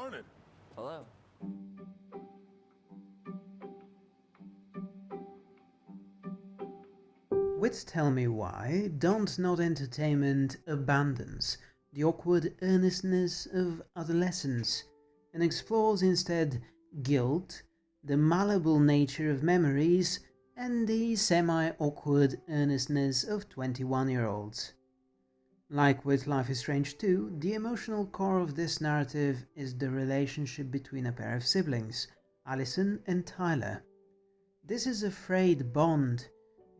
Morning. Hello. With Tell Me Why, Dontnod Entertainment abandons the awkward earnestness of adolescence and explores instead guilt, the malleable nature of memories, and the semi awkward earnestness of 21 year olds. Like with Life is Strange 2, the emotional core of this narrative is the relationship between a pair of siblings, Allison and Tyler. This is a frayed bond,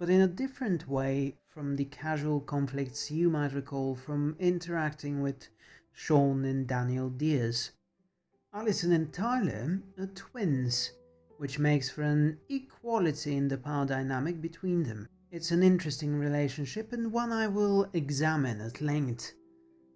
but in a different way from the casual conflicts you might recall from interacting with Sean and Daniel Diaz. Allison and Tyler are twins, which makes for an equality in the power dynamic between them. It's an interesting relationship and one I will examine at length.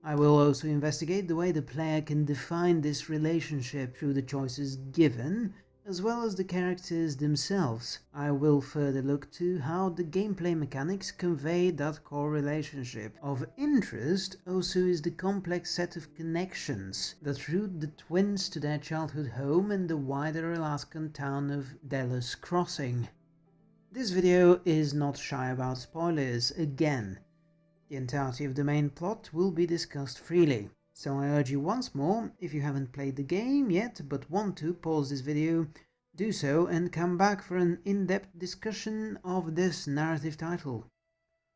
I will also investigate the way the player can define this relationship through the choices given as well as the characters themselves. I will further look to how the gameplay mechanics convey that core relationship. Of interest also is the complex set of connections that root the twins to their childhood home and the wider Alaskan town of Delos Crossing. This video is not shy about spoilers again. The entirety of the main plot will be discussed freely. So I urge you once more, if you haven't played the game yet but want to pause this video, do so and come back for an in-depth discussion of this narrative title.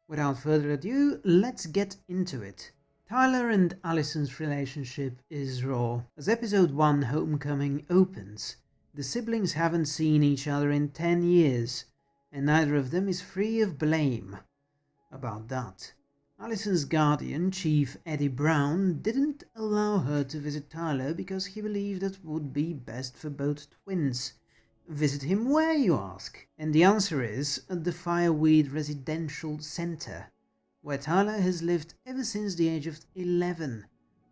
Without further ado, let's get into it. Tyler and Allison's relationship is raw. As episode 1 Homecoming opens, the siblings haven't seen each other in 10 years, and neither of them is free of blame about that. Allison's guardian, Chief Eddie Brown, didn't allow her to visit Tyler because he believed it would be best for both twins. Visit him where, you ask? And the answer is at the Fireweed Residential Center, where Tyler has lived ever since the age of 11,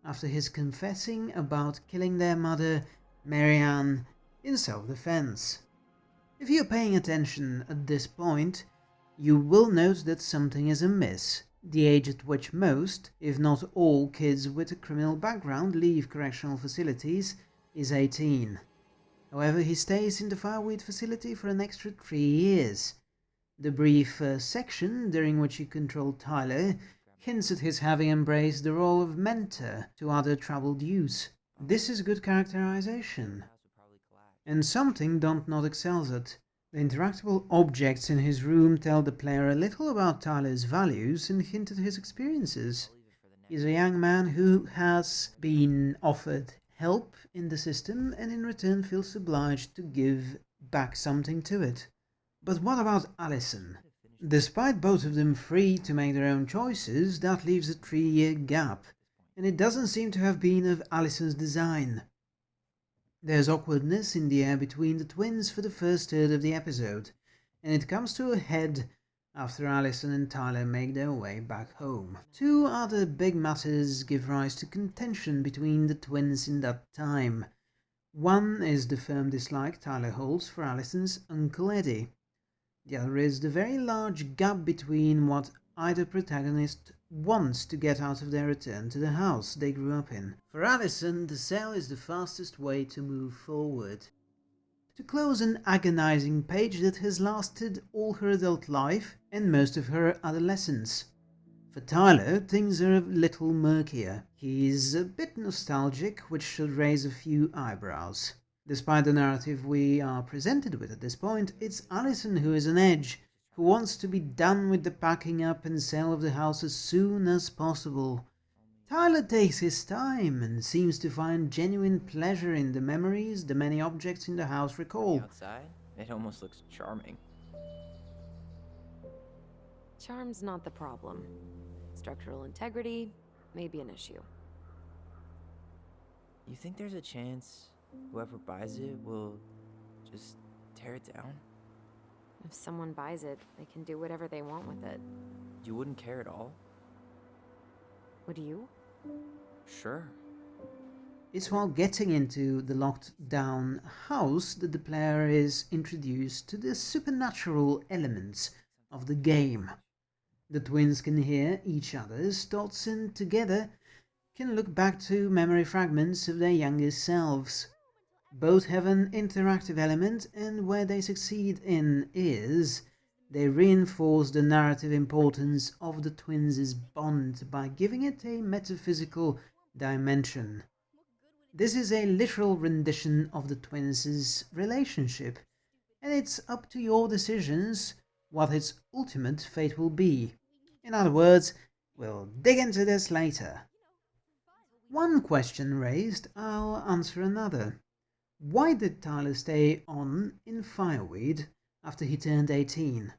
after his confessing about killing their mother, Marianne, in self-defense. If you're paying attention at this point, you will note that something is amiss the age at which most, if not all, kids with a criminal background leave correctional facilities is 18. However, he stays in the Fireweed facility for an extra three years. The brief first section, during which he controlled Tyler, hints at his having embraced the role of mentor to other troubled youths. This is good characterization, and something Dontnod excels at. The interactable objects in his room tell the player a little about Tyler's values and hint at his experiences. He's a young man who has been offered help in the system and in return feels obliged to give back something to it. But what about Allison? Despite both of them free to make their own choices, that leaves a three-year gap, and it doesn't seem to have been of Allison's design. There's awkwardness in the air between the twins for the first third of the episode, and it comes to a head after Allison and Tyler make their way back home. Two other big matters give rise to contention between the twins in that time. One is the firm dislike Tyler holds for Allison's Uncle Eddie. The other is the very large gap between what either protagonist wants to get out of their return to the house they grew up in. For Allison, the sale is the fastest way to move forward. To close an agonizing page that has lasted all her adult life and most of her adolescence. For Tyler, things are a little murkier. He's a bit nostalgic, which should raise a few eyebrows. Despite the narrative we are presented with at this point, it's Allison who is on edge, who wants to be done with the packing up and sale of the house as soon as possible. Tyler takes his time and seems to find genuine pleasure in the memories the many objects in the house recall. Outside, it almost looks charming. Charm's not the problem. Structural integrity may be an issue. You think there's a chance whoever buys it will just tear it down? If someone buys it, they can do whatever they want with it. You wouldn't care at all? Would you? Sure. It's while getting into the locked down house that the player is introduced to the supernatural elements of the game. The twins can hear each other's thoughts and together can look back to memory fragments of their younger selves. Both have an interactive element, and where they succeed in is they reinforce the narrative importance of the twins' bond by giving it a metaphysical dimension. This is a literal rendition of the twins' relationship, and it's up to your decisions what its ultimate fate will be. In other words, we'll dig into this later. One question raised, I'll answer another. Why did Tyler stay on in Fireweed after he turned 18?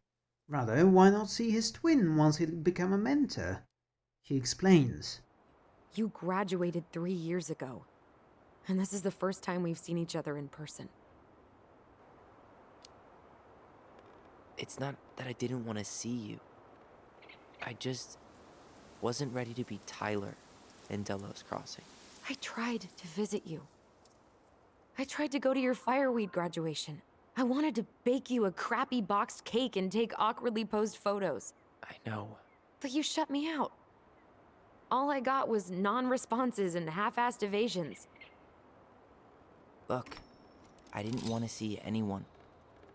Rather, why not see his twin once he'd become a mentor? He explains. You graduated three years ago. And this is the first time we've seen each other in person. It's not that I didn't want to see you. I just wasn't ready to be Tyler in Delos Crossing. I tried to visit you. I tried to go to your fireweed graduation. I wanted to bake you a crappy boxed cake and take awkwardly posed photos. I know. But you shut me out. All I got was non-responses and half-assed evasions. Look, I didn't want to see anyone.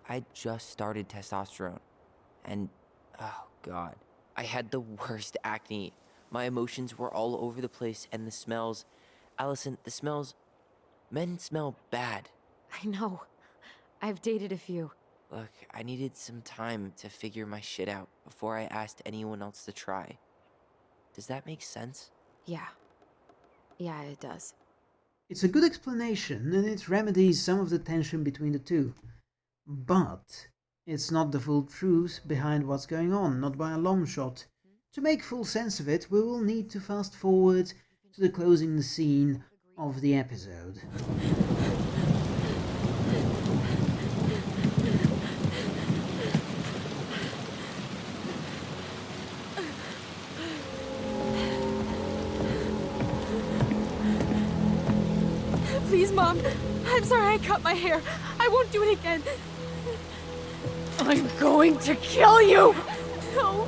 I just started testosterone. And, oh god, I had the worst acne. My emotions were all over the place, and the smells. Allison, the smells. Men smell bad. I know. I've dated a few. Look, I needed some time to figure my shit out before I asked anyone else to try. Does that make sense? Yeah. Yeah, it does. It's a good explanation and it remedies some of the tension between the two. But it's not the full truth behind what's going on, not by a long shot. To make full sense of it, we will need to fast forward to the closing scene of the episode. Please, Mom. I'm sorry I cut my hair. I won't do it again. I'm going to kill you! No.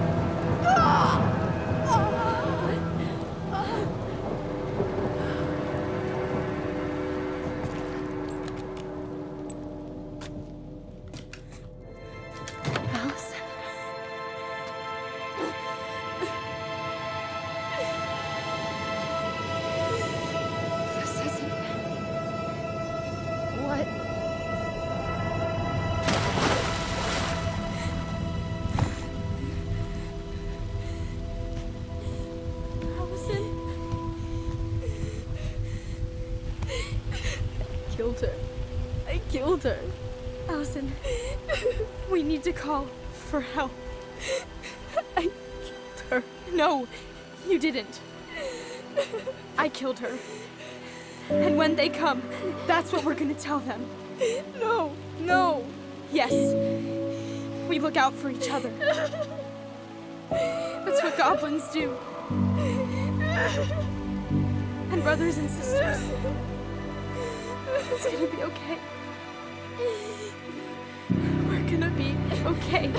need to call for help. I killed her. No, you didn't. I killed her. And when they come, that's what we're gonna tell them. No, no. Yes. We look out for each other. That's what goblins do. And brothers and sisters. It's gonna be okay. Okay.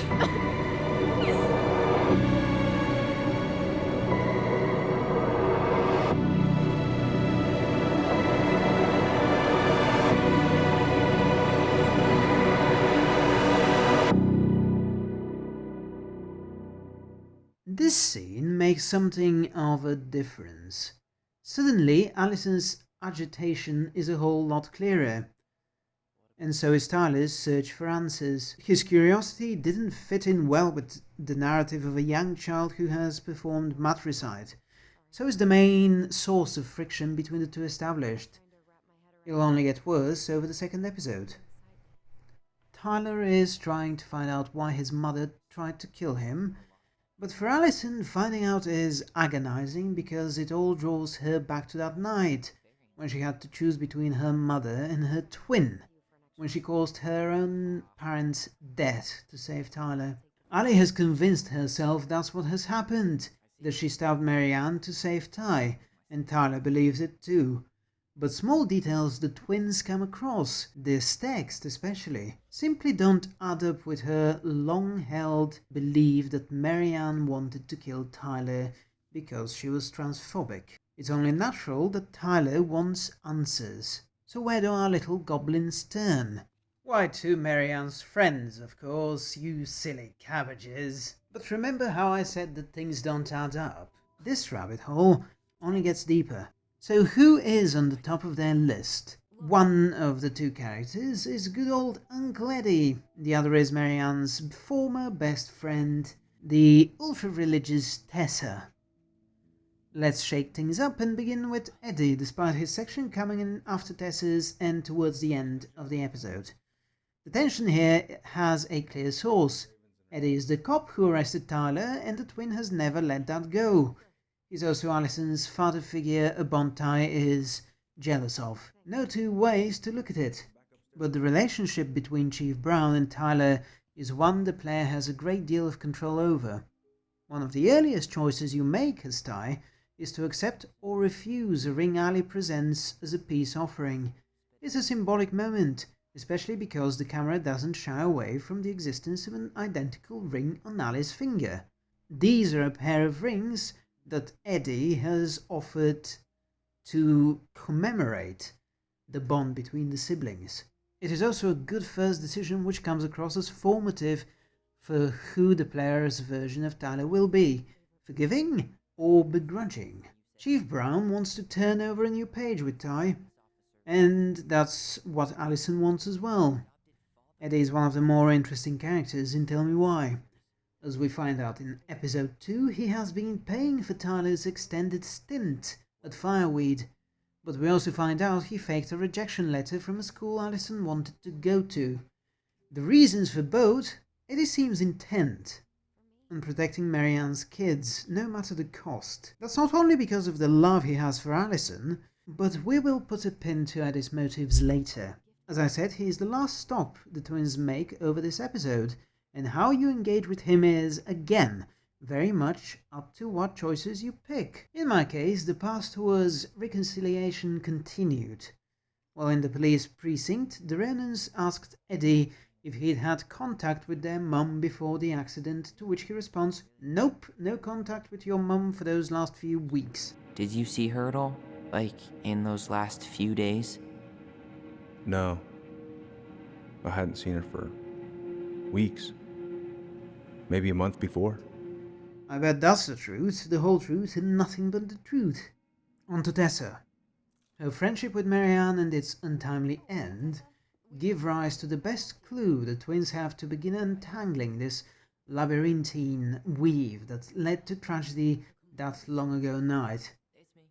This scene makes something of a difference. Suddenly, Alison's agitation is a whole lot clearer. And so is Tyler's search for answers. His curiosity didn't fit in well with the narrative of a young child who has performed matricide. So is the main source of friction between the two established. It'll only get worse over the second episode. Tyler is trying to find out why his mother tried to kill him, but for Allison, finding out is agonizing because it all draws her back to that night when she had to choose between her mother and her twin, when she caused her own parents' death to save Tyler. Ali has convinced herself that's what has happened, that she stabbed Marianne to save Ty, and Tyler believes it too. but small details the twins come across, this text especially, simply don't add up with her long-held belief that Marianne wanted to kill Tyler because she was transphobic. It's only natural that Tyler wants answers. So where do our little goblins turn? Why, to Marianne's friends, of course, you silly cabbages. But remember how I said that things don't add up? This rabbit hole only gets deeper. So who is on the top of their list? One of the two characters is good old Uncle Eddie. The other is Marianne's former best friend, the ultra-religious Tessa. Let's shake things up and begin with Eddie, despite his section coming in after Tessa's and towards the end of the episode. The tension here has a clear source. Eddie is the cop who arrested Tyler, and the twin has never let that go. He's also Allison's father figure, a bond Ty is jealous of. No two ways to look at it. But the relationship between Chief Brown and Tyler is one the player has a great deal of control over. One of the earliest choices you make as Ty is to accept or refuse a ring Ali presents as a peace offering. It's a symbolic moment, especially because the camera doesn't shy away from the existence of an identical ring on Ali's finger. These are a pair of rings that Eddie has offered to commemorate the bond between the siblings. It is also a good first decision which comes across as formative for who the player's version of Tyler will be, forgiving or begrudging. Chief Brown wants to turn over a new page with Ty, and that's what Allison wants as well. Eddie is one of the more interesting characters in Tell Me Why. As we find out in episode 2, he has been paying for Tyler's extended stint at Fireweed, but we also find out he faked a rejection letter from a school Allison wanted to go to. The reasons for both, Eddie seems intent on protecting Marianne's kids, no matter the cost. That's not only because of the love he has for Allison, but we will put a pin to Eddie's motives later. As I said, he is the last stop the twins make over this episode, and how you engage with him is, again, very much up to what choices you pick. In my case, the past was reconciliation continued. While in the police precinct, the Ronans asked Eddie if he'd had contact with their mum before the accident, to which he responds, Nope, no contact with your mum for those last few weeks. Did you see her at all? Like, in those last few days? No. I hadn't seen her for weeks. Maybe a month before. I bet that's the truth, the whole truth, and nothing but the truth. On to Tessa. Her friendship with Marianne and its untimely end give rise to the best clue the twins have to begin untangling this labyrinthine weave that led to tragedy that long ago night.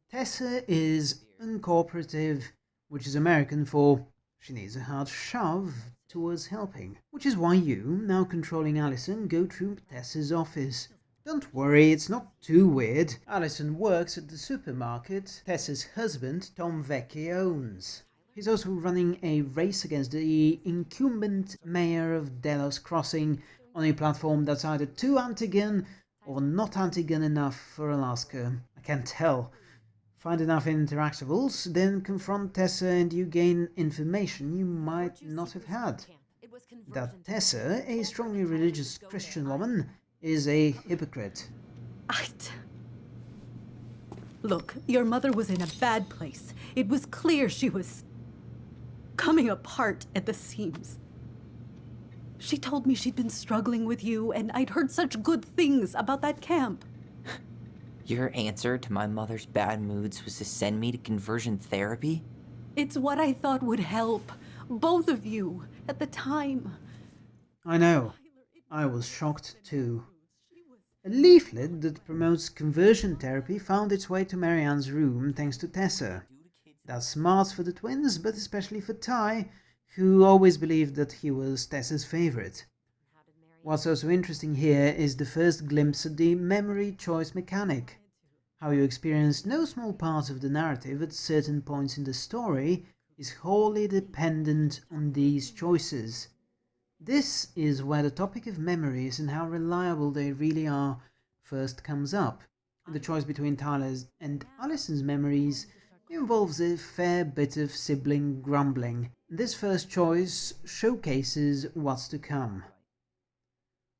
Tessa is uncooperative, which is American for she needs a hard shove towards helping, which is why you, now controlling Allison, go through Tessa's office. Don't worry, it's not too weird. Allison works at the supermarket Tessa's husband, Tom Vecchi, owns. He's also running a race against the incumbent mayor of Delos Crossing on a platform that's either too anti-gun or not anti-gun enough for Alaska. I can't tell. Find enough interactables, then confront Tessa and you gain information you might not have had. That Tessa, a strongly religious Christian woman, is a hypocrite. I... Look, your mother was in a bad place. It was clear she was coming apart at the seams. She told me she'd been struggling with you, and I'd heard such good things about that camp. Your answer to my mother's bad moods was to send me to conversion therapy? It's what I thought would help. Both of you, at the time. I know. I was shocked too. A leaflet that promotes conversion therapy found its way to Marianne's room thanks to Tessa. That's smart for the twins, but especially for Ty, who always believed that he was Tessa's favorite. What's also interesting here is the first glimpse at the memory choice mechanic. How you experience no small part of the narrative at certain points in the story is wholly dependent on these choices. This is where the topic of memories and how reliable they really are first comes up. The choice between Tyler's and Allison's memories involves a fair bit of sibling grumbling. This first choice showcases what's to come.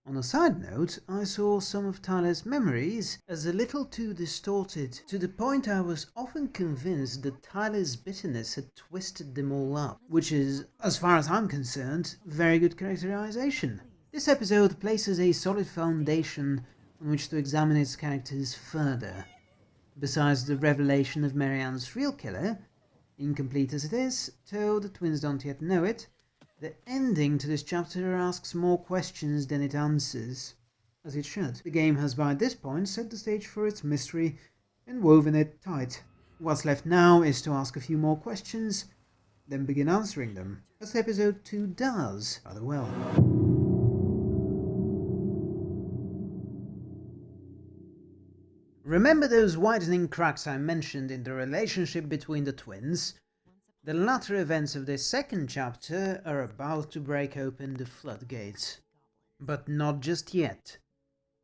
On a side note, I saw some of Tyler's memories as a little too distorted, to the point I was often convinced that Tyler's bitterness had twisted them all up, which is, as far as I'm concerned, very good characterization. This episode places a solid foundation on which to examine its characters further. Besides the revelation of Marianne's real killer, incomplete as it is, though the twins don't yet know it, the ending to this chapter asks more questions than it answers, as it should. The game has by this point set the stage for its mystery and woven it tight. What's left now is to ask a few more questions, then begin answering them, as episode 2 does rather well. Remember those widening cracks I mentioned in the relationship between the twins? The latter events of this second chapter are about to break open the floodgates. But not just yet.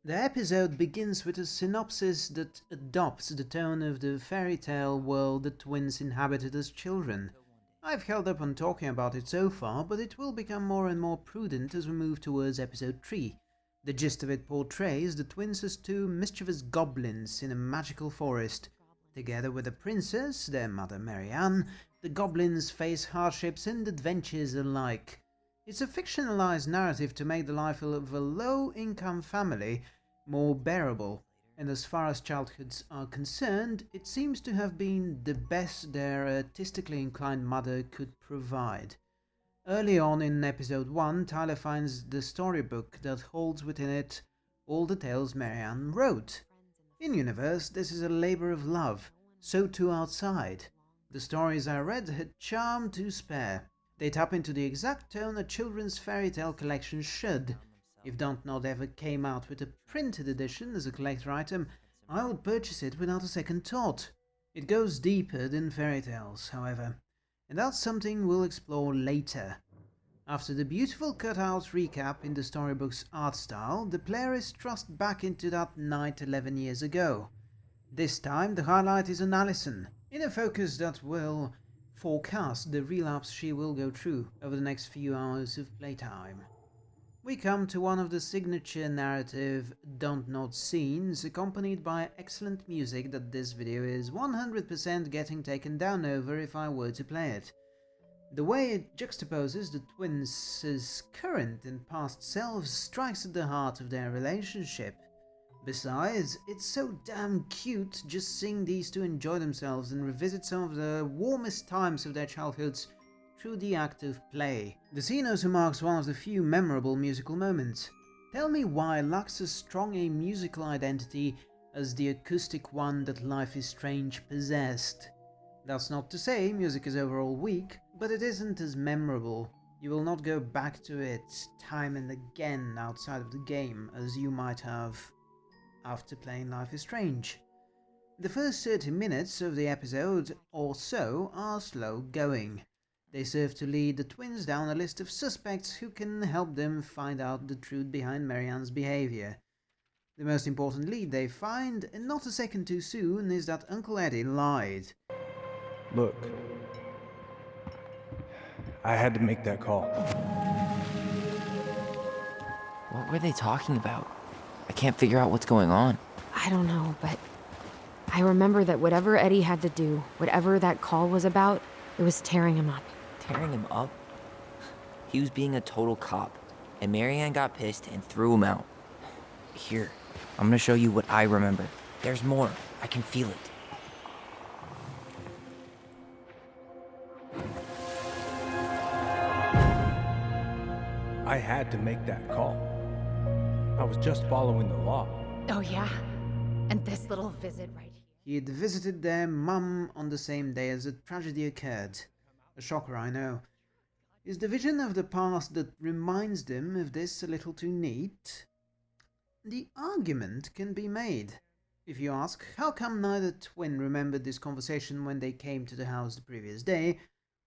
The episode begins with a synopsis that adopts the tone of the fairy tale world the twins inhabited as children. I've held up on talking about it so far, but it will become more and more prudent as we move towards episode 3. The gist of it portrays the twins as two mischievous goblins in a magical forest. Together with a princess, their mother Marianne, the goblins face hardships and adventures alike. It's a fictionalized narrative to make the life of a low-income family more bearable, and as far as childhoods are concerned, it seems to have been the best their artistically inclined mother could provide. Early on in episode 1, Tyler finds the storybook that holds within it all the tales Marianne wrote. In-universe, this is a labor of love, so too outside. The stories I read had charm to spare. They tap into the exact tone a children's fairy tale collection should. If Don't Dontnod ever came out with a printed edition as a collector item, I would purchase it without a second thought. It goes deeper than fairy tales, however, and that's something we'll explore later. After the beautiful cutout recap in the storybook's art style, the player is thrust back into that night 11 years ago. This time the highlight is on Alison, in a focus that will forecast the relapse she will go through over the next few hours of playtime. We come to one of the signature narrative Dontnod scenes, accompanied by excellent music that this video is 100% getting taken down over if I were to play it. The way it juxtaposes the twins' current and past selves strikes at the heart of their relationship. Besides, it's so damn cute just seeing these two enjoy themselves and revisit some of the warmest times of their childhoods through the act of play. The scene also marks one of the few memorable musical moments. Tell me why lacks as strong a musical identity as the acoustic one that Life is Strange possessed. That's not to say music is overall weak, but it isn't as memorable. You will not go back to it time and again outside of the game as you might have after playing Life is Strange. The first 30 minutes of the episode or so are slow going. They serve to lead the twins down a list of suspects who can help them find out the truth behind Marianne's behavior. The most important lead they find, and not a second too soon, is that Uncle Eddie lied. Look, I had to make that call. What were they talking about? I can't figure out what's going on. I don't know, but I remember that whatever Eddie had to do, whatever that call was about, it was tearing him up. Tearing him up? He was being a total cop, and Marianne got pissed and threw him out. Here, I'm gonna show you what I remember. There's more. I can feel it. I had to make that call. I was just following the law. Oh, yeah? And this little visit right here. He had visited their mum on the same day as the tragedy occurred. A shocker, I know. Is the vision of the past that reminds them of this a little too neat? The argument can be made. If you ask, how come neither twin remembered this conversation when they came to the house the previous day,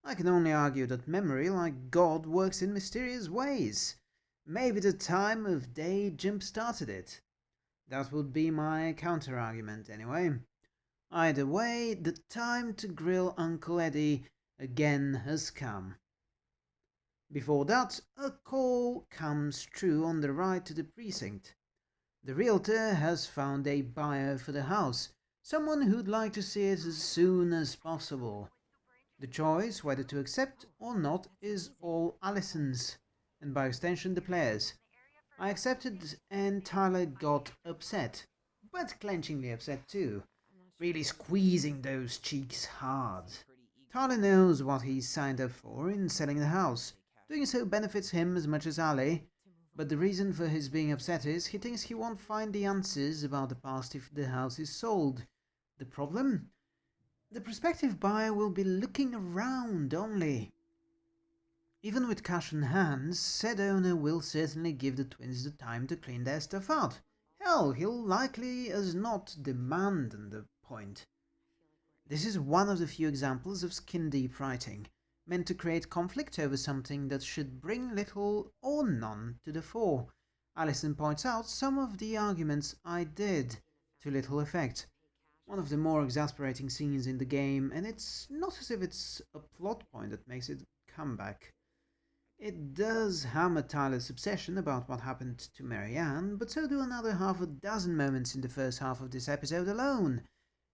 I can only argue that memory, like God, works in mysterious ways. Maybe the time of day jump started it. That would be my counter-argument, anyway. Either way, the time to grill Uncle Eddie again has come. Before that, a call comes through on the right to the precinct. The realtor has found a buyer for the house, someone who'd like to see it as soon as possible. The choice whether to accept or not is all Allison's, and by extension the players. I accepted and Tyler got upset, but clenchingly upset too, really squeezing those cheeks hard. Tyler knows what he's signed up for in selling the house. Doing so benefits him as much as Ali, but the reason for his being upset is he thinks he won't find the answers about the past if the house is sold. The problem? The prospective buyer will be looking around only. Even with cash in hand, said owner will certainly give the twins the time to clean their stuff out. Hell, he'll likely as not demand on the point. This is one of the few examples of skin-deep writing, meant to create conflict over something that should bring little or none to the fore. Allison points out some of the arguments I did, to little effect. One of the more exasperating scenes in the game, and it's not as if it's a plot point that makes it come back. It does hammer Tyler's obsession about what happened to Marianne, but so do another half a dozen moments in the first half of this episode alone,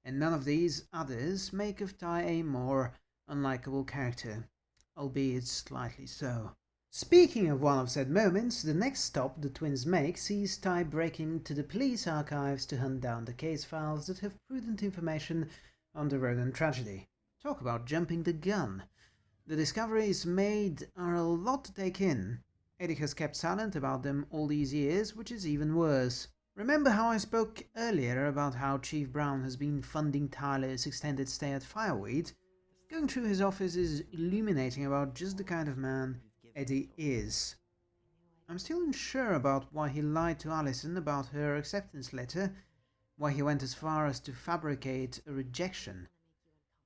and none of these others make of Ty a more unlikable character, albeit slightly so. Speaking of one of said moments, the next stop the twins make sees Ty breaking into the police archives to hunt down the case files that have prudent information on the Ronan tragedy. Talk about jumping the gun. The discoveries made are a lot to take in. Eddie has kept silent about them all these years, which is even worse. Remember how I spoke earlier about how Chief Brown has been funding Tyler's extended stay at Fireweed? Going through his office is illuminating about just the kind of man Eddie is. I'm still unsure about why he lied to Allison about her acceptance letter, why he went as far as to fabricate a rejection.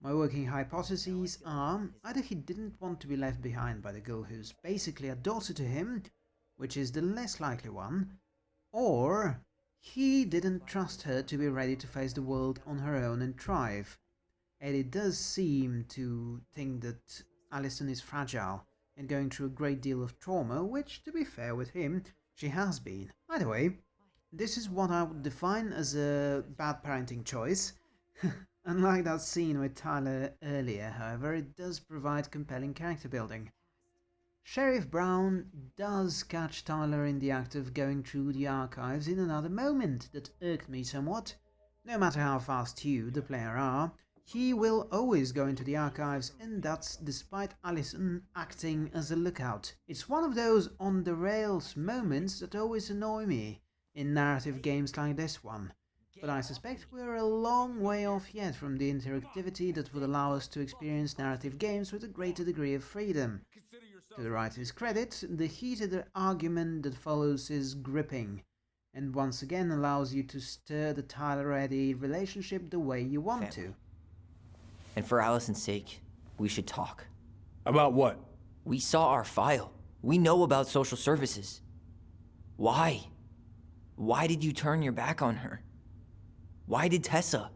My working hypotheses are either he didn't want to be left behind by the girl who's basically a daughter to him, which is the less likely one, or he didn't trust her to be ready to face the world on her own and thrive. Eddie does seem to think that Allison is fragile and going through a great deal of trauma, which, to be fair with him, she has been. Either way, this is what I would define as a bad parenting choice. Unlike that scene with Tyler earlier, however, it does provide compelling character building. Sheriff Brown does catch Tyler in the act of going through the archives in another moment that irked me somewhat. No matter how fast you, the player, are, he will always go into the archives and that's despite Allison acting as a lookout. It's one of those on the rails moments that always annoy me in narrative games like this one but I suspect we're a long way off yet from the interactivity that would allow us to experience narrative games with a greater degree of freedom. To the writer's credit, the heated argument that follows is gripping, and once again allows you to stir the Tyler-Eddie relationship the way you want Family. to. And for Allison's sake, we should talk. About what? We saw our file. We know about social services. Why? Why did you turn your back on her? Why did Tessa?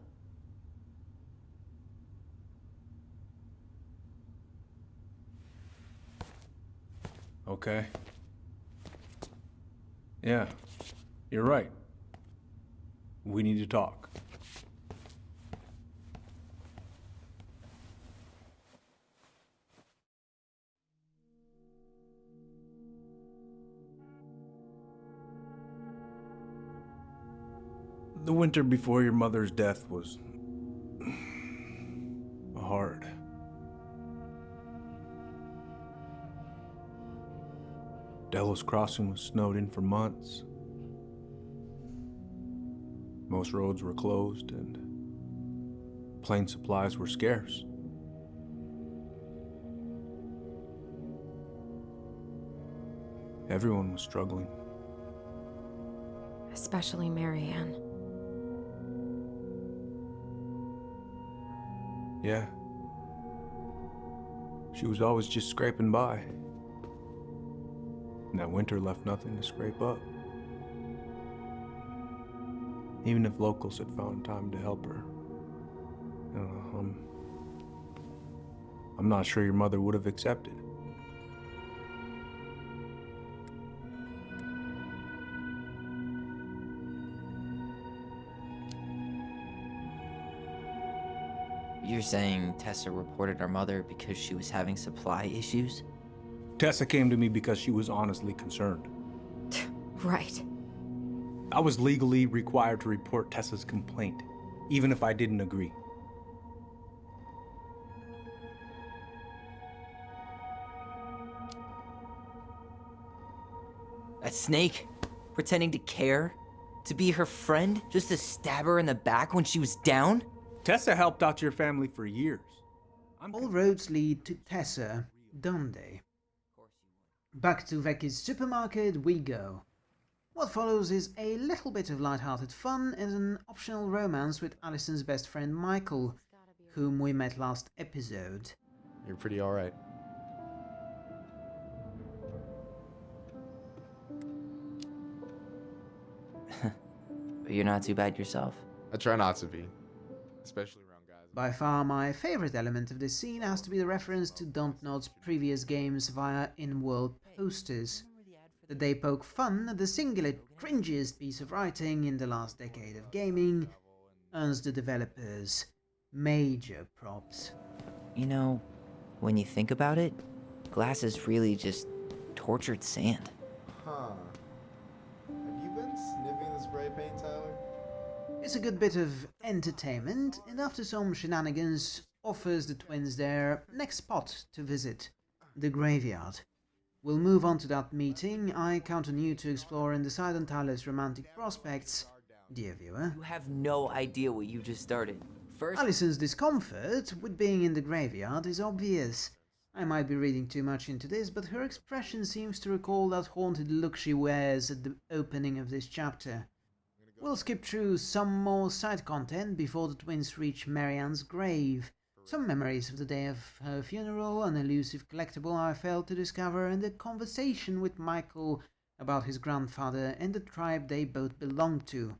Okay. Yeah, you're right. We need to talk. The winter before your mother's death was hard. Delos Crossing was snowed in for months. Most roads were closed and plane supplies were scarce. Everyone was struggling. Especially Marianne. Yeah. She was always just scraping by. And that winter left nothing to scrape up. Even if locals had found time to help her, um, I'm not sure your mother would have accepted. You're saying Tessa reported our mother because she was having supply issues? Tessa came to me because she was honestly concerned. Right. I was legally required to report Tessa's complaint, even if I didn't agree. A snake? Pretending to care? To be her friend? Just to stab her in the back when she was down? Tessa helped out your family for years. I'm All roads lead to Tessa, don't they? Back to Vecchi's supermarket we go. What follows is a little bit of light-hearted fun and an optional romance with Allison's best friend Michael, whom we met last episode. You're pretty alright. But you're not too bad yourself. I try not to be. Especially around guys. By far my favorite element of this scene has to be the reference to Dontnod's previous games via in-world posters. That they poke fun at the singular cringiest piece of writing in the last decade of gaming earns the developers major props. You know, when you think about it, glass is really just tortured sand. Huh. Have you been sniffing the spray paint, Tyler? It's a good bit of entertainment, and after some shenanigans, offers the twins their next spot to visit the graveyard. We'll move on to that meeting. I count on you to explore and decide on Tyler's romantic prospects, dear viewer. You have no idea what you just started. First, Allison's discomfort with being in the graveyard is obvious. I might be reading too much into this, but her expression seems to recall that haunted look she wears at the opening of this chapter. We'll skip through some more side content before the twins reach Marianne's grave. Some memories of the day of her funeral, an elusive collectible I failed to discover, and a conversation with Michael about his grandfather and the tribe they both belong to.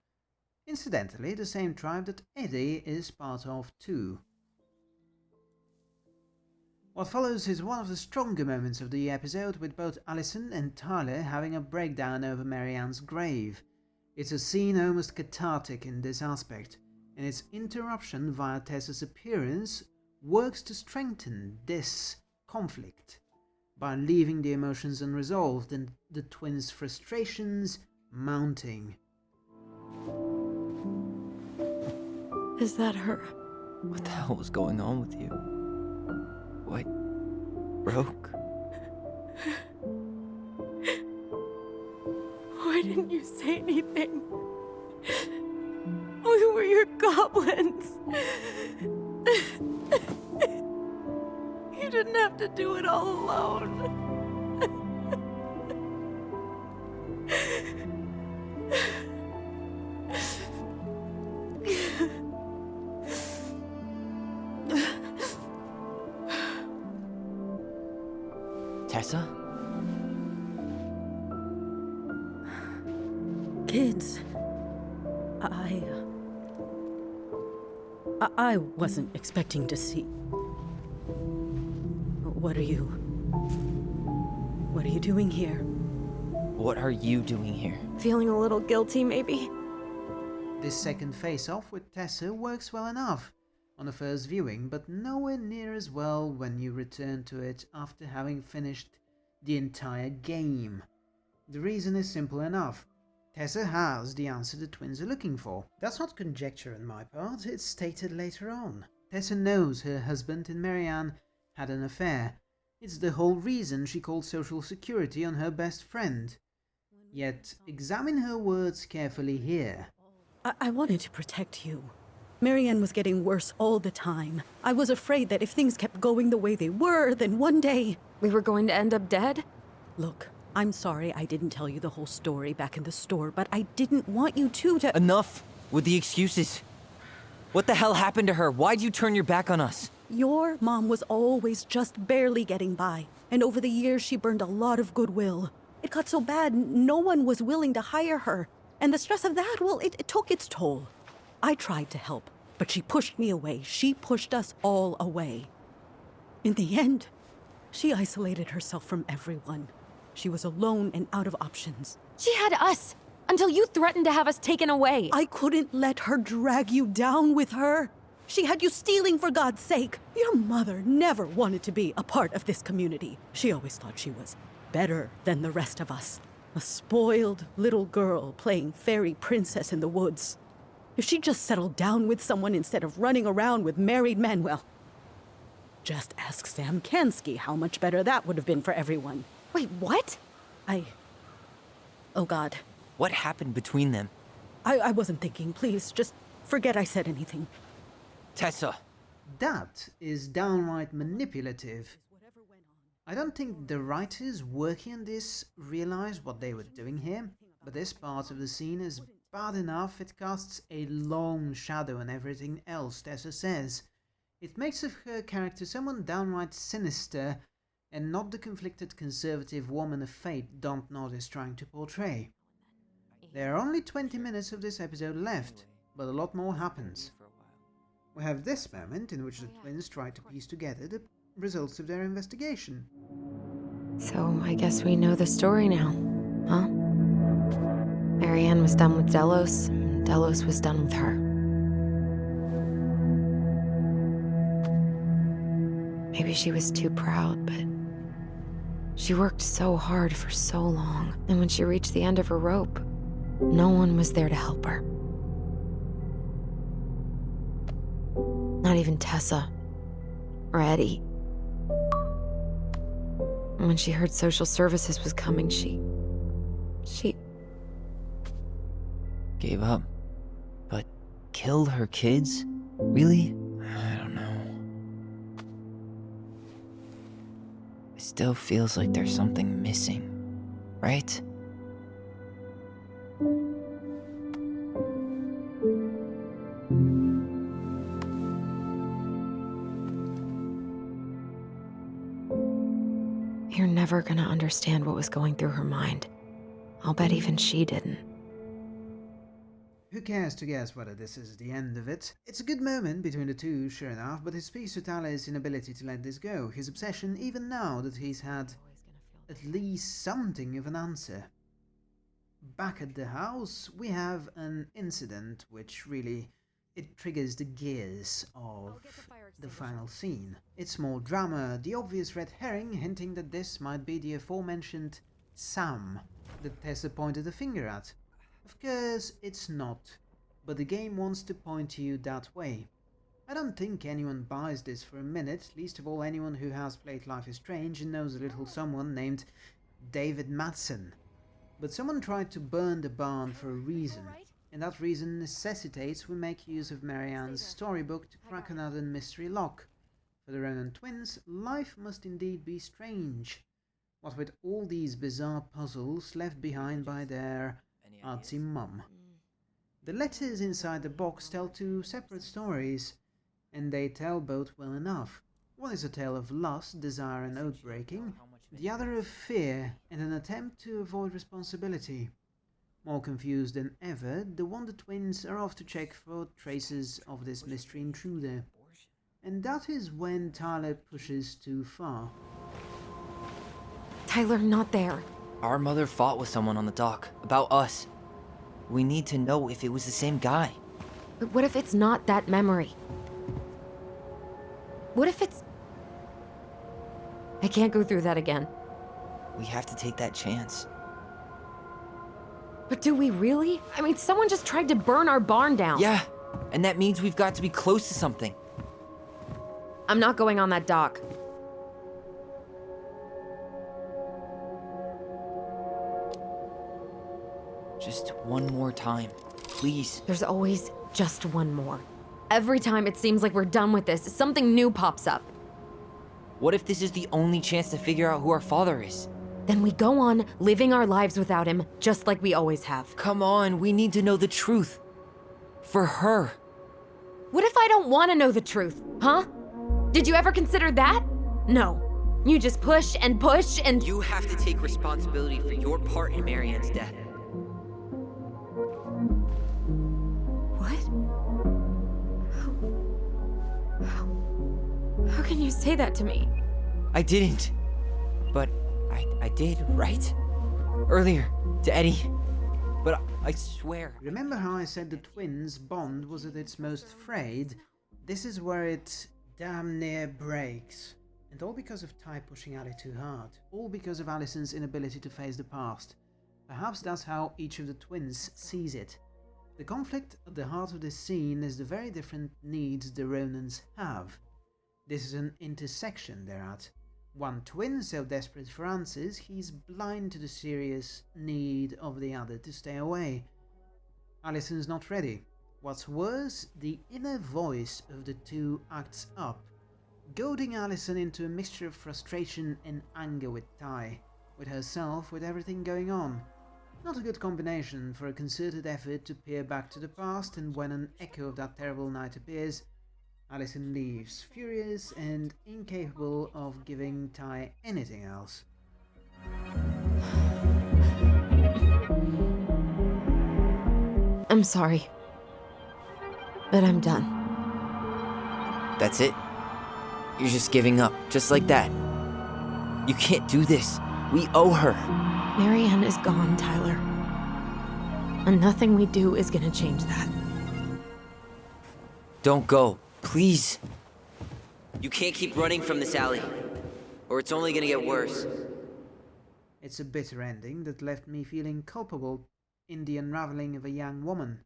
Incidentally, the same tribe that Eddie is part of too. What follows is one of the stronger moments of the episode, with both Allison and Tyler having a breakdown over Marianne's grave. It's a scene almost cathartic in this aspect, and its interruption via Tessa's appearance works to strengthen this conflict by leaving the emotions unresolved and the twins' frustrations mounting. Is that her? what the hell was going on with you? What broke? Why didn't you say anything? We were your goblins. You didn't have to do it all alone. Wasn't expecting to see. What are you. What are you doing here? What are you doing here? Feeling a little guilty, maybe? This second face-off with Tessa works well enough on a first viewing, but nowhere near as well when you return to it after having finished the entire game. The reason is simple enough. Tessa has the answer the twins are looking for. That's not conjecture on my part, it's stated later on. Tessa knows her husband and Marianne had an affair. It's the whole reason she called Social Security on her best friend. Yet, examine her words carefully here. I, I wanted to protect you. Marianne was getting worse all the time. I was afraid that if things kept going the way they were, then one day. We were going to end up dead? Look, I'm sorry I didn't tell you the whole story back in the store, but I didn't want you two to. Enough with the excuses. What the hell happened to her? Why'd you turn your back on us? Your mom was always just barely getting by, and over the years she burned a lot of goodwill. It got so bad, no one was willing to hire her. And the stress of that, well, it, it took its toll. I tried to help, But she pushed me away. She pushed us all away. In the end, she isolated herself from everyone. She was alone and out of options. She had us until you threatened to have us taken away. I couldn't let her drag you down with her. She had you stealing for God's sake. Your mother never wanted to be a part of this community. She always thought she was better than the rest of us. A spoiled little girl playing fairy princess in the woods. If she just settled down with someone instead of running around with married men, well, just ask Sam Kansky how much better that would have been for everyone. Wait, what? I. Oh, God. What happened between them? I, I wasn't thinking. Please, just forget I said anything. Tessa! That is downright manipulative. I don't think the writers working on this realized what they were doing here, but this part of the scene is bad enough it casts a long shadow on everything else Tessa says. It makes of her character someone downright sinister and not the conflicted conservative woman of fate Dontnod is trying to portray. There are only 20 minutes of this episode left, but a lot more happens. We have this moment in which the twins try to piece together the results of their investigation. So I guess we know the story now, huh? Marianne was done with Delos, and Delos was done with her. Maybe she was too proud, but she worked so hard for so long, and when she reached the end of her rope, no one was there to help her. Not even Tessa or Eddie. When she heard social services was coming, she. she. Gave up. But killed her kids? Really? Still feels like there's something missing, right? You're never gonna understand what was going through her mind. I'll bet even she didn't. Who cares to guess whether this is the end of it? It's a good moment between the two, sure enough, but it speaks to Tyler's inability to let this go, his obsession even now that he's had at least something of an answer. Back at the house, we have an incident which really it triggers the gears of the final scene. It's more drama, the obvious red herring hinting that this might be the aforementioned Sam that Tessa pointed the finger at. Of course, it's not, but the game wants to point you that way. I don't think anyone buys this for a minute, least of all anyone who has played Life is Strange and knows a little someone named David Madsen. But someone tried to burn the barn for a reason, and that reason necessitates we make use of Marianne's storybook to crack another mystery lock. For the Ronan twins, life must indeed be strange. What with all these bizarre puzzles left behind by their artsy mum. The letters inside the box tell two separate stories, and they tell both well enough. One is a tale of lust, desire, and oath breaking, the other of fear and an attempt to avoid responsibility. More confused than ever, the Wonder Twins are off to check for traces of this mystery intruder. And that is when Tyler pushes too far. Tyler, not there. Our mother fought with someone on the dock about us. We need to know if it was the same guy. But what if it's not that memory? What if it's. I can't go through that again. We have to take that chance. But do we really? I mean, someone just tried to burn our barn down. Yeah, and that means we've got to be close to something. I'm not going on that dock. Just one more time, please. There's always just one more. Every time it seems like we're done with this, something new pops up. What if this is the only chance to figure out who our father is? Then we go on living our lives without him, just like we always have. Come on, we need to know the truth. For her. What if I don't want to know the truth, huh? Did you ever consider that? No. You just push and push and. You have to take responsibility for your part in Marianne's death. Can you say that to me? I didn't. But I, I did, right? Earlier, to Eddie. But I, I swear. Remember how I said the twins' bond was at its most frayed? This is where it damn near breaks. And all because of Ty pushing Ali too hard. All because of Allison's inability to face the past. Perhaps that's how each of the twins sees it. The conflict at the heart of this scene is the very different needs the Ronans have. This is an intersection they're at. One twin so desperate for answers, he's blind to the serious need of the other to stay away. Allison's not ready. What's worse, the inner voice of the two acts up, goading Allison into a mixture of frustration and anger with Ty, with herself, with everything going on. Not a good combination for a concerted effort to peer back to the past, and when an echo of that terrible night appears, Allison leaves, furious and incapable of giving Ty anything else. I'm sorry. But I'm done. That's it? You're just giving up, just like that. You can't do this. We owe her. Marianne is gone, Tyler. And nothing we do is gonna change that. Don't go, please. You can't keep running from this alley, or it's only gonna get worse. It's a bitter ending that left me feeling culpable in the unraveling of a young woman,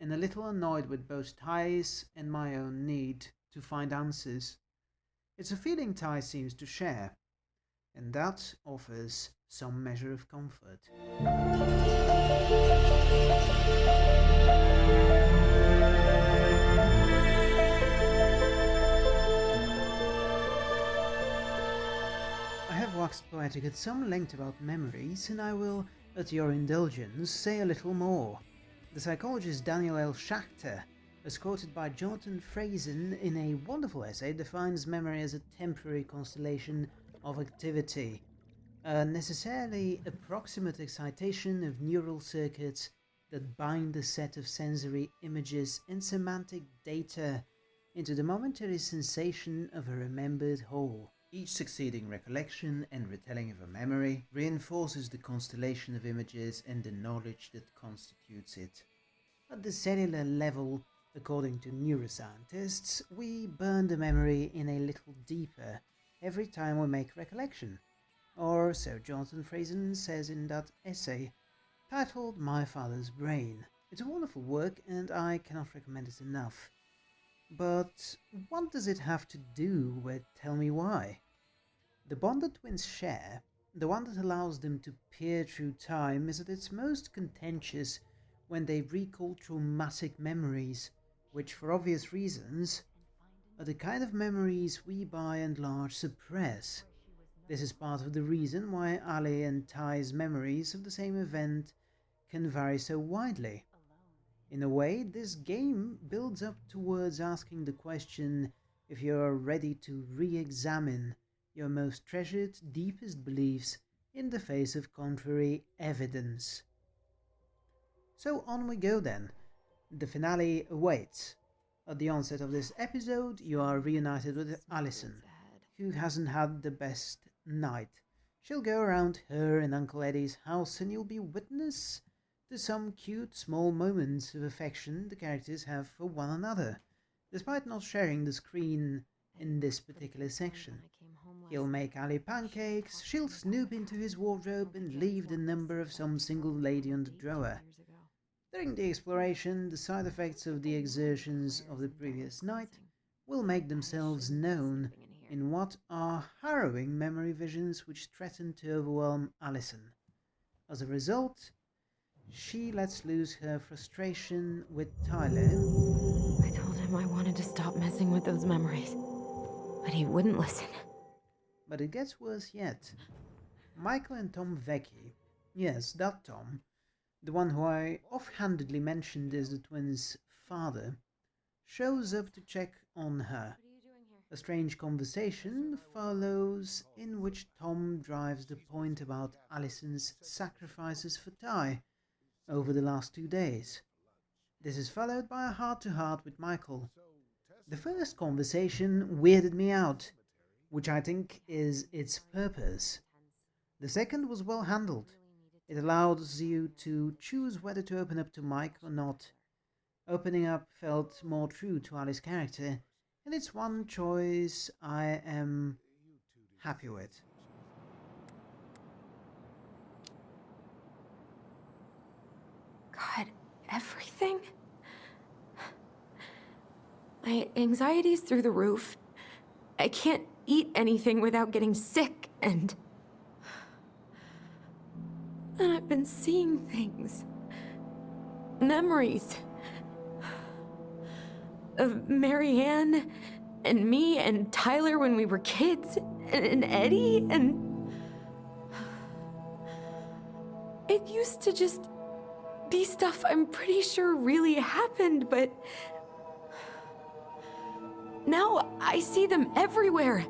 and a little annoyed with both Ty's and my own need to find answers. It's a feeling Ty seems to share, and that offers some measure of comfort. Waxed poetic at some length about memories, and I will, at your indulgence, say a little more. The psychologist Daniel L. Schacter, as quoted by Jonathan Franzen in a wonderful essay, defines memory as a temporary constellation of activity, a necessarily approximate excitation of neural circuits that bind a set of sensory images and semantic data into the momentary sensation of a remembered whole. Each succeeding recollection and retelling of a memory reinforces the constellation of images and the knowledge that constitutes it. At the cellular level, according to neuroscientists, we burn the memory in a little deeper every time we make recollection. Or so Jonathan Franzen says in that essay titled My Father's Brain. It's a wonderful work and I cannot recommend it enough. But what does it have to do with Tell Me Why? The bond that twins share, the one that allows them to peer through time, is at its most contentious when they recall traumatic memories, which, for obvious reasons, are the kind of memories we by and large suppress. This is part of the reason why Ali and Ty's memories of the same event can vary so widely. In a way, this game builds up towards asking the question if you are ready to re examine your most treasured, deepest beliefs in the face of contrary evidence. So on we go then. The finale awaits. At the onset of this episode, you are reunited with Allison, who hasn't had the best night. She'll go around her and Uncle Eddie's house, and you'll be witness to some cute small moments of affection the characters have for one another, despite not sharing the screen in this particular section. He'll make Ali pancakes, she'll snoop into his wardrobe and leave the number of some single lady on the drawer. During the exploration, the side effects of the exertions of the previous night will make themselves known in what are harrowing memory visions which threaten to overwhelm Allison. As a result, she lets loose her frustration with Tyler. I told him I wanted to stop messing with those memories, but he wouldn't listen. But it gets worse yet. Michael and Tom Vecchi, yes, that Tom, the one who I offhandedly mentioned as the twins' father, shows up to check on her. A strange conversation follows in which Tom drives the point about Allison's sacrifices for Ty over the last two days. This is followed by a heart to heart with Michael. The first conversation weirded me out, which I think is its purpose. The second was well handled. It allows you to choose whether to open up to Mike or not. Opening up felt more true to Ali's character, and it's one choice I am happy with. God, everything? My anxiety's through the roof. I can't eat anything without getting sick, and... And I've been seeing things. Memories. Of Marianne, and me, and Tyler when we were kids, and, and Eddie, and... It used to just be stuff I'm pretty sure really happened, but... Now I see them everywhere.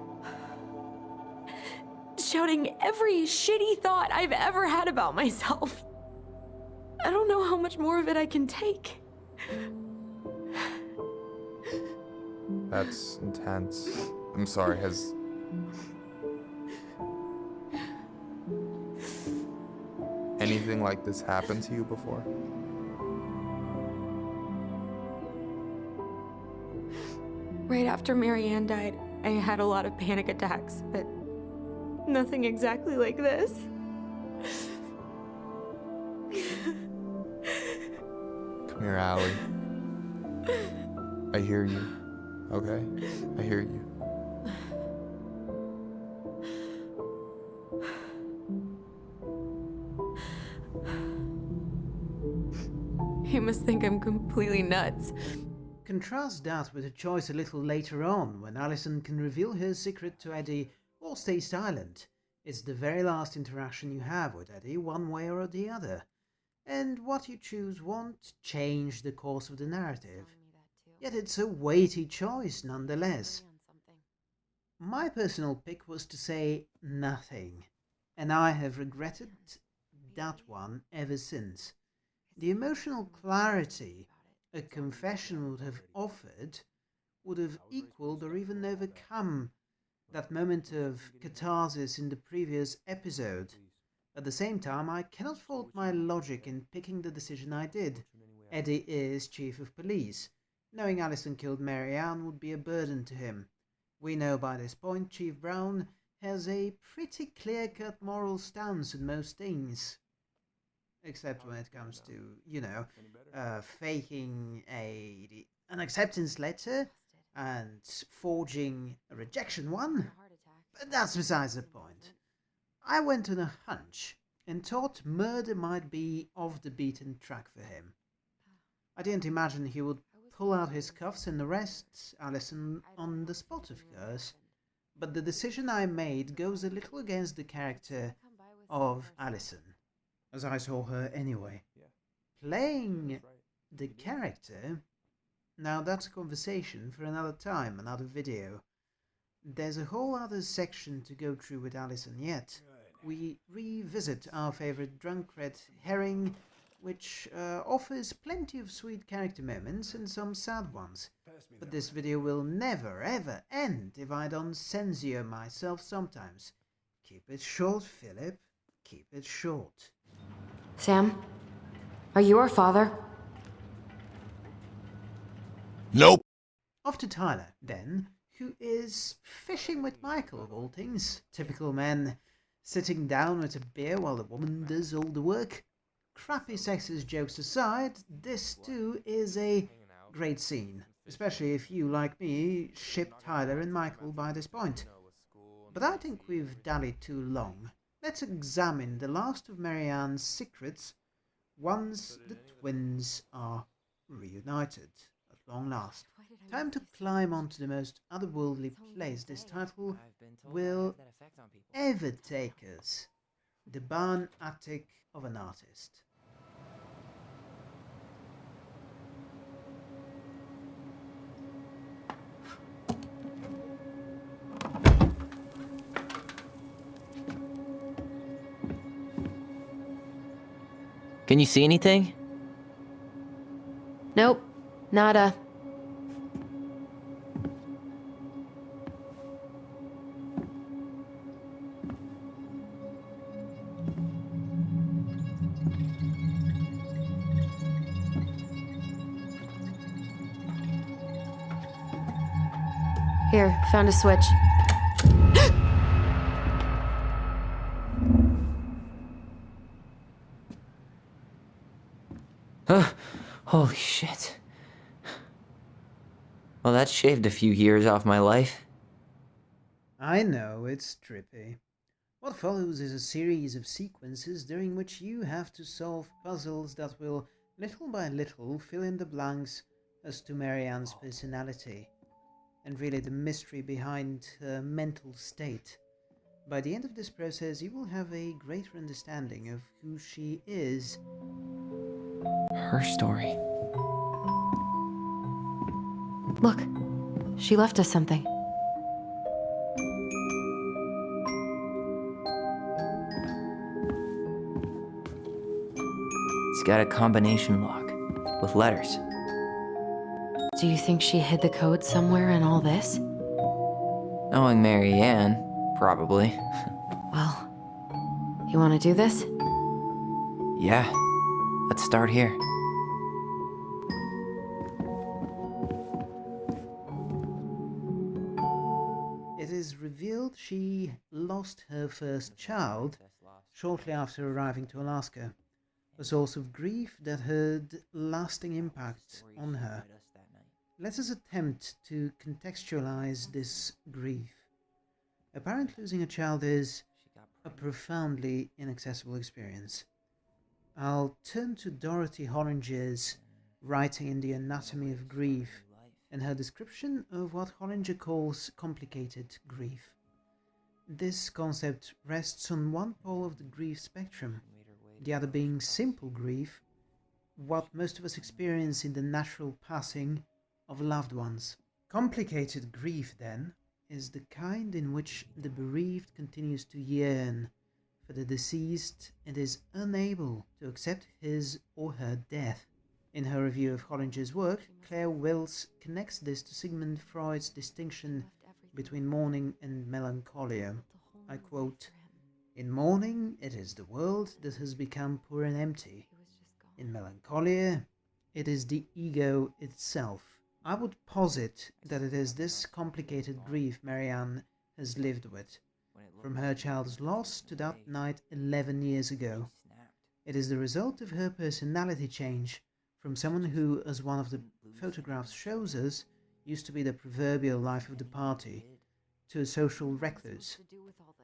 Shouting every shitty thought I've ever had about myself. I don't know how much more of it I can take. That's intense. I'm sorry, has. Anything like this happened to you before? Right after Marianne died, I had a lot of panic attacks, but nothing exactly like this. Come here, Allie. I hear you. Okay? I hear you. You must think I'm completely nuts. Contrast that with a choice a little later on when Allison can reveal her secret to Eddie stay silent. It's the very last interaction you have with Eddie, one way or the other. And what you choose won't change the course of the narrative. Yet it's a weighty choice nonetheless. My personal pick was to say nothing, and I have regretted that one ever since. The emotional clarity a confession would have offered would have equaled or even overcome that moment of catharsis in the previous episode. At the same time, I cannot fault my logic in picking the decision I did. Eddie is chief of police. Knowing Allison killed Marianne would be a burden to him. We know by this point Chief Brown has a pretty clear-cut moral stance in most things. Except when it comes to, you know, uh, faking a an acceptance letter and forging a rejection one. But that's besides the point. I went on a hunch and thought murder might be off the beaten track for him. I didn't imagine he would pull out his cuffs and arrest Allison on the spot, of course. But the decision I made goes a little against the character of Allison, as I saw her anyway. Playing the character, now that's a conversation for another time, another video. There's a whole other section to go through with Allison yet. We revisit our favorite drunk red herring which uh, offers plenty of sweet character moments and some sad ones. But this video will never ever end if I don't censure myself sometimes. Keep it short, Philip. Keep it short. Sam, are you our father? Nope. Off to Tyler, then, who is fishing with Michael, of all things. Typical men, sitting down with a beer while the woman does all the work. Crappy sexist jokes aside, this too is a great scene, especially if you, like me, ship Tyler and Michael by this point. But I think we've dallied too long. Let's examine the last of Marianne's secrets once the twins are reunited long last. Time to climb onto the most otherworldly place this title will ever take us. The barn attic of an artist. Can you see anything? Nope, Nada. Here, found a switch. huh? Holy shit. Well, that shaved a few years off my life. I know, it's trippy. What follows is a series of sequences during which you have to solve puzzles that will, little by little, fill in the blanks as to Marianne's personality, and really the mystery behind her mental state. By the end of this process, you will have a greater understanding of who she is. Her story. Look, she left us something. It's got a combination lock with letters. Do you think she hid the code somewhere in all this? Knowing Mary Marianne, probably. Well, you want to do this? yeah. Let's start here. Lost her first child shortly after arriving to Alaska, a source of grief that had lasting impact on her. Let us attempt to contextualize this grief. A parent losing a child is a profoundly inaccessible experience. I'll turn to Dorothy Holinger's writing in The Anatomy of Grief and her description of what Holinger calls complicated grief. This concept rests on one pole of the grief spectrum, the other being simple grief, what most of us experience in the natural passing of loved ones. Complicated grief, then, is the kind in which the bereaved continues to yearn for the deceased and is unable to accept his or her death. In her review of Holinger's work, Claire Wills connects this to Sigmund Freud's distinction between mourning and melancholia. I quote, In mourning, it is the world that has become poor and empty. In melancholia, it is the ego itself. I would posit that it is this complicated grief Marianne has lived with, from her child's loss to that night 11 years ago. It is the result of her personality change from someone who, as one of the photographs shows us, used to be the proverbial life of the party, to a social recluse.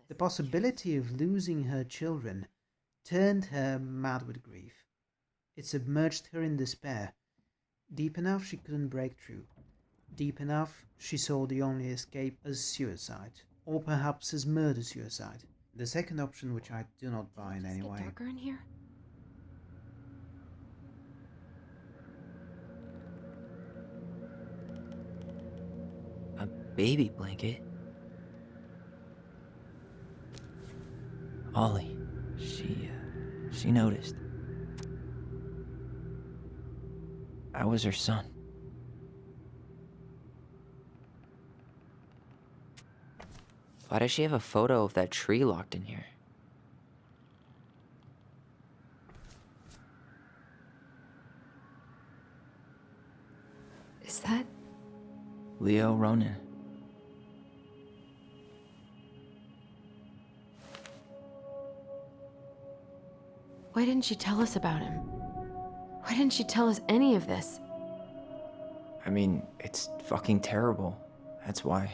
The possibility of losing her children turned her mad with grief. It submerged her in despair. Deep enough she couldn't break through. Deep enough she saw the only escape as suicide, or perhaps as murder suicide. The second option, which I do not buy in any way. darker in here? A baby blanket. Ollie, she, uh, she noticed. I was her son. Why does she have a photo of that tree locked in here? Is that. Leo Ronan. Why didn't she tell us about him? Why didn't she tell us any of this? I mean, it's fucking terrible. That's why.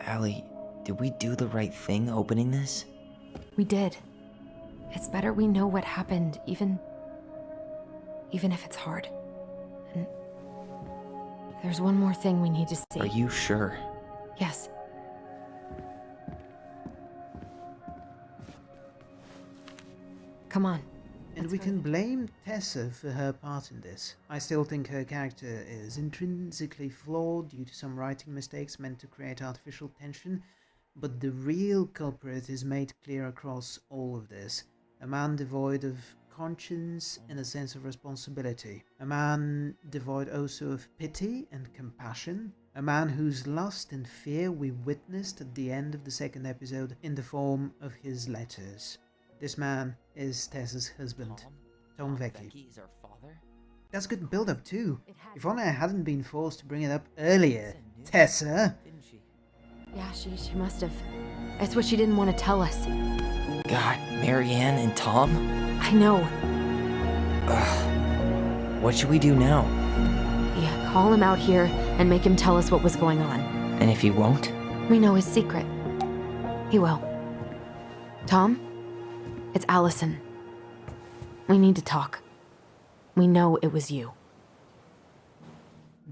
Allie, did we do the right thing opening this? We did. It's better we know what happened, even. even if it's hard. And. There's one more thing we need to see. Are you sure? Yes. Come on. And Let's we can blame Tessa for her part in this. I still think her character is intrinsically flawed due to some writing mistakes meant to create artificial tension, but the real culprit is made clear across all of this. A man devoid of conscience and a sense of responsibility. A man devoid also of pity and compassion. A man whose lust and fear we witnessed at the end of the second episode in the form of his letters. This man is Tessa's husband, Tom Mom, Vecchi. Becky is our father? That's good build up too. If only I hadn't been forced to bring it up earlier. Tessa! Didn't she? Yeah, she, she must have. That's what she didn't want to tell us. God, Marianne and Tom? I know. Ugh. What should we do now? Yeah, call him out here and make him tell us what was going on. And if he won't? We know his secret. He will. Tom? It's Allison. We need to talk. We know it was you.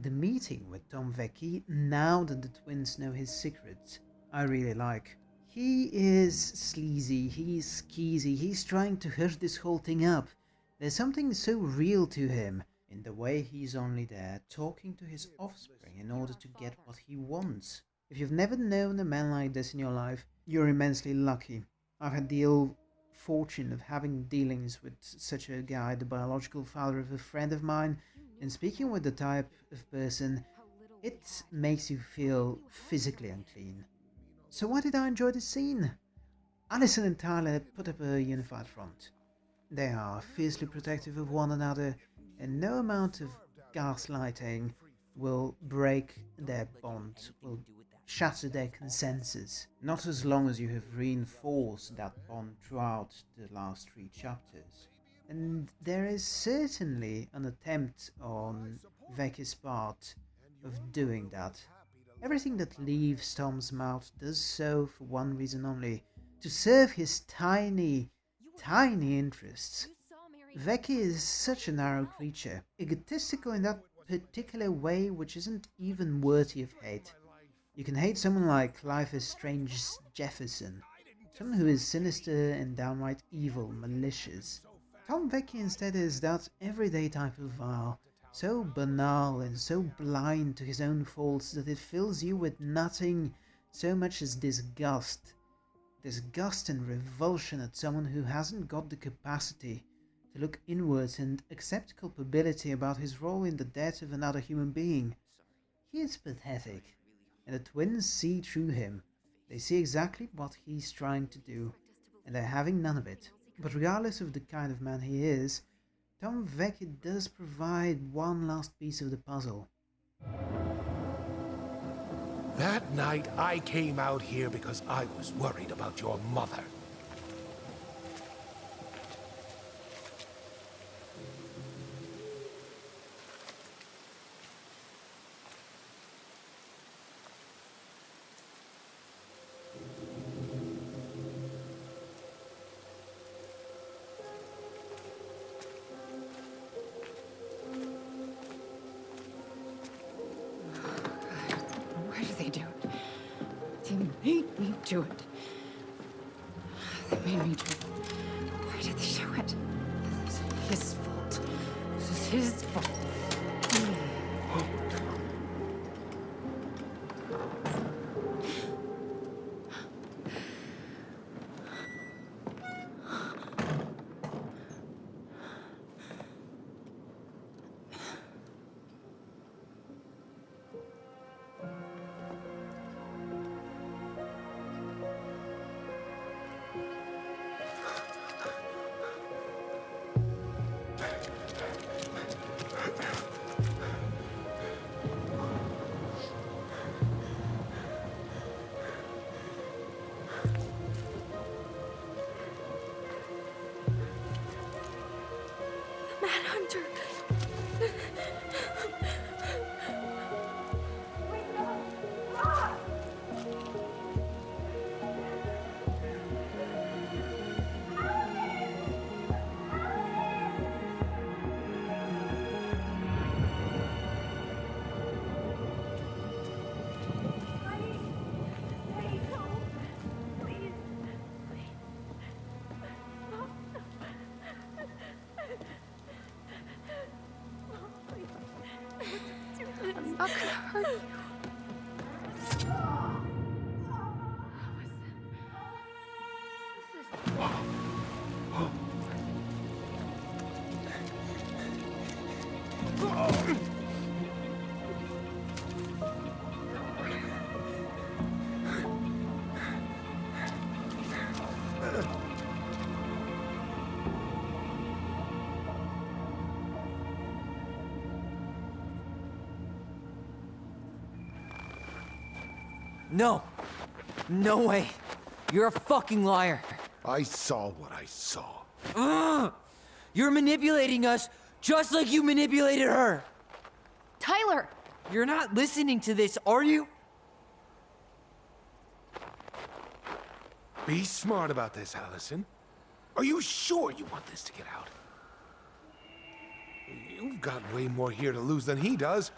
The meeting with Tom Vecchi, now that the twins know his secrets, I really like. He is sleazy, he's skeezy, he's trying to hush this whole thing up. There's something so real to him in the way he's only there talking to his offspring in order to get what he wants. If you've never known a man like this in your life, you're immensely lucky. I've had the ill fortune of having dealings with such a guy, the biological father of a friend of mine, and speaking with the type of person, it makes you feel physically unclean. So why did I enjoy this scene? Alison and Tyler put up a unified front. They are fiercely protective of one another, and no amount of gaslighting will break their bond, will shatter their consensus. Not as long as you have reinforced that bond throughout the last three chapters. And there is certainly an attempt on Vecchi's part of doing that. Everything that leaves Tom's mouth does so for one reason only to serve his tiny, tiny interests. Vecchi is such a narrow creature, egotistical in that particular way which isn't even worthy of hate. You can hate someone like Life is Strange Jefferson, someone who is sinister and downright evil, malicious. Tom Vecchi instead is that everyday type of vile, so banal and so blind to his own faults that it fills you with nothing so much as disgust. Disgust and revulsion at someone who hasn't got the capacity to look inwards and accept culpability about his role in the death of another human being. He is pathetic, and the twins see through him. They see exactly what he's trying to do, and they're having none of it. But regardless of the kind of man he is, Tom Vecchi does provide one last piece of the puzzle. That night, I came out here because I was worried about your mother. Do it. No. No way. You're a fucking liar. I saw what I saw. Ugh! You're manipulating us just like you manipulated her. Tyler! You're not listening to this, are you? Be smart about this, Allison. Are you sure you want this to get out? You've got way more here to lose than he does.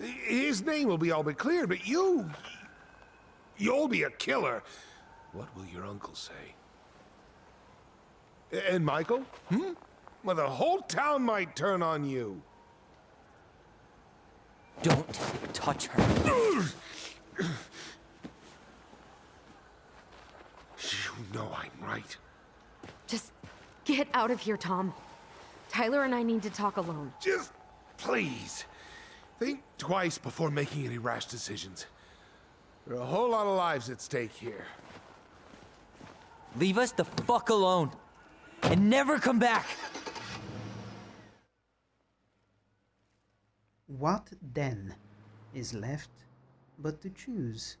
His name will be all but cleared, but you... You'll be a killer. What will your uncle say? And Michael? Hmm? Well, the whole town might turn on you. Don't touch her. You know I'm right. Just get out of here, Tom. Tyler and I need to talk alone. Just please. Think twice before making any rash decisions. There are a whole lot of lives at stake here. Leave us the fuck alone. And never come back. What then is left but to choose?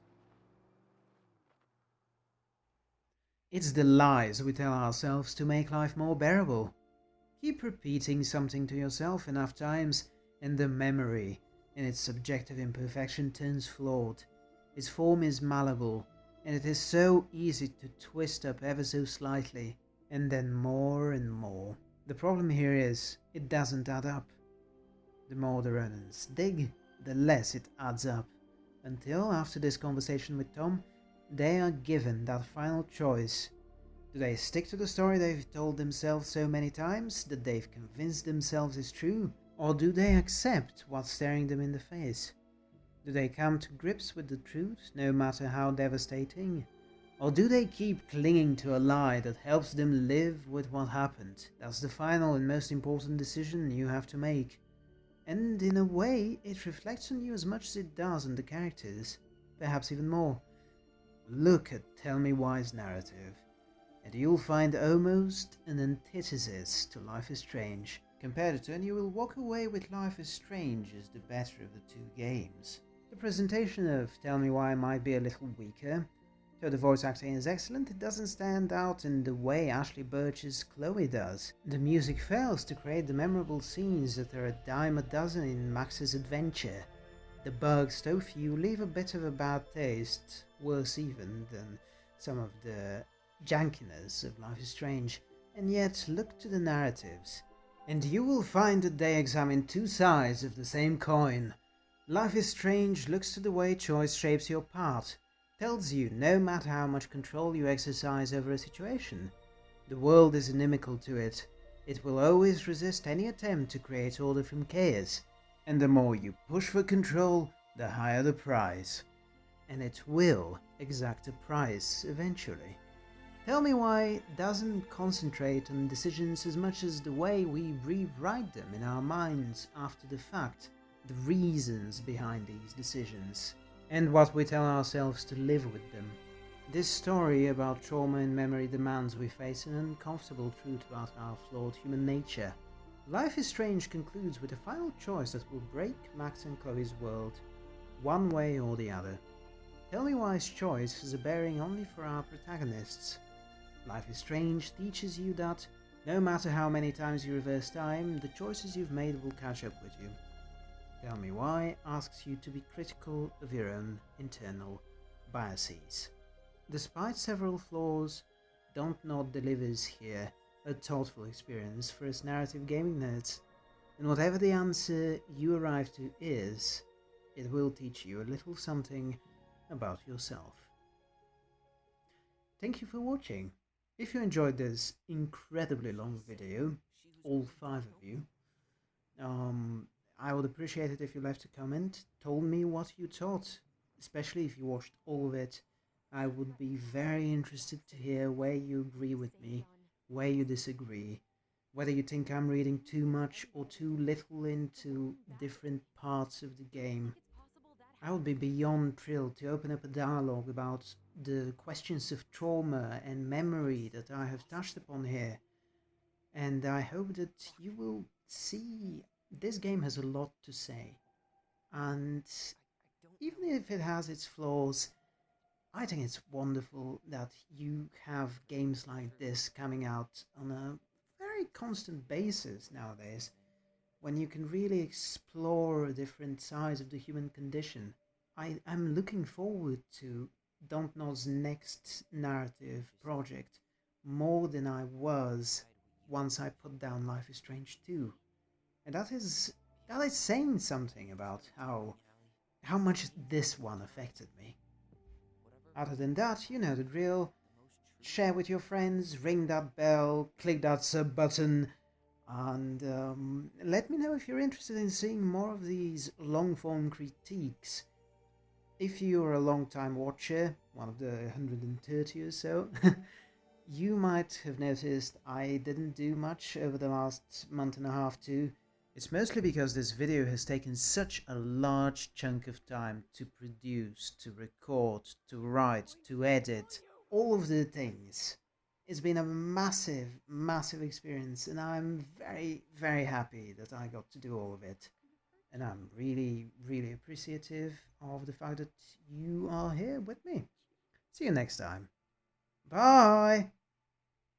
It's the lies we tell ourselves to make life more bearable. Keep repeating something to yourself enough times, and the memory, in its subjective imperfection, turns flawed. Its form is malleable, and it is so easy to twist up ever so slightly, and then more and more. The problem here is, it doesn't add up. The more the Ronans dig, the less it adds up, until after this conversation with Tom, they are given that final choice. Do they stick to the story they've told themselves so many times that they've convinced themselves is true? Or do they accept what's staring them in the face? Do they come to grips with the truth, no matter how devastating? Or do they keep clinging to a lie that helps them live with what happened? That's the final and most important decision you have to make. And in a way, it reflects on you as much as it does on the characters, perhaps even more. Look at Tell Me Why's narrative, and you'll find almost an antithesis to Life is Strange. Compare the and you will walk away with Life is Strange as the better of the two games. The presentation of Tell Me Why might be a little weaker. Though the voice acting is excellent, it doesn't stand out in the way Ashly Burch's Chloe does. The music fails to create the memorable scenes that are a dime a dozen in Max's adventure. The bugs, though few, leave a bit of a bad taste, worse even than some of the jankiness of Life is Strange. And yet, look to the narratives, and you will find that they examine two sides of the same coin. Life is Strange looks to the way choice shapes your path, tells you no matter how much control you exercise over a situation, the world is inimical to it. It will always resist any attempt to create order from chaos and the more you push for control, the higher the price. And it will exact a price eventually. Tell me why doesn't concentrate on decisions as much as the way we rewrite them in our minds after the fact, the reasons behind these decisions, and what we tell ourselves to live with them. This story about trauma and memory demands we face an uncomfortable truth about our flawed human nature. Life is Strange concludes with a final choice that will break Max and Chloe's world, one way or the other. Tell me why's choice has a bearing only for our protagonists. Life is Strange teaches you that, no matter how many times you reverse time, the choices you've made will catch up with you. Tell Me Why asks you to be critical of your own internal biases. Despite several flaws, Dontnod delivers here a thoughtful experience for us narrative gaming nerds. And whatever the answer you arrive to is, it will teach you a little something about yourself. Thank you for watching. If you enjoyed this incredibly long video, all five of you, um, I would appreciate it if you left a comment, told me what you thought, especially if you watched all of it. I would be very interested to hear where you agree with me, where you disagree, whether you think I'm reading too much or too little into different parts of the game. I would be beyond thrilled to open up a dialogue about the questions of trauma and memory that I have touched upon here. And I hope that you will see this game has a lot to say. And even if it has its flaws, I think it's wonderful that you have games like this coming out on a very constant basis nowadays, when you can really explore different sides of the human condition. I am looking forward to Dontnod's next narrative project more than I was once I put down Life is Strange 2. And that is that is saying something about how how much this one affected me. Other than that, you know the drill. Share with your friends, ring that bell, click that sub button, and um, let me know if you're interested in seeing more of these long form critiques. If you're a long time watcher, one of the 130 or so, you might have noticed I didn't do much over the last month and a half too. It's mostly because this video has taken such a large chunk of time to produce, to record, to write, to edit, all of the things. It's been a massive, massive experience and I'm very, very happy that I got to do all of it. And I'm really, really appreciative of the fact that you are here with me. See you next time. Bye!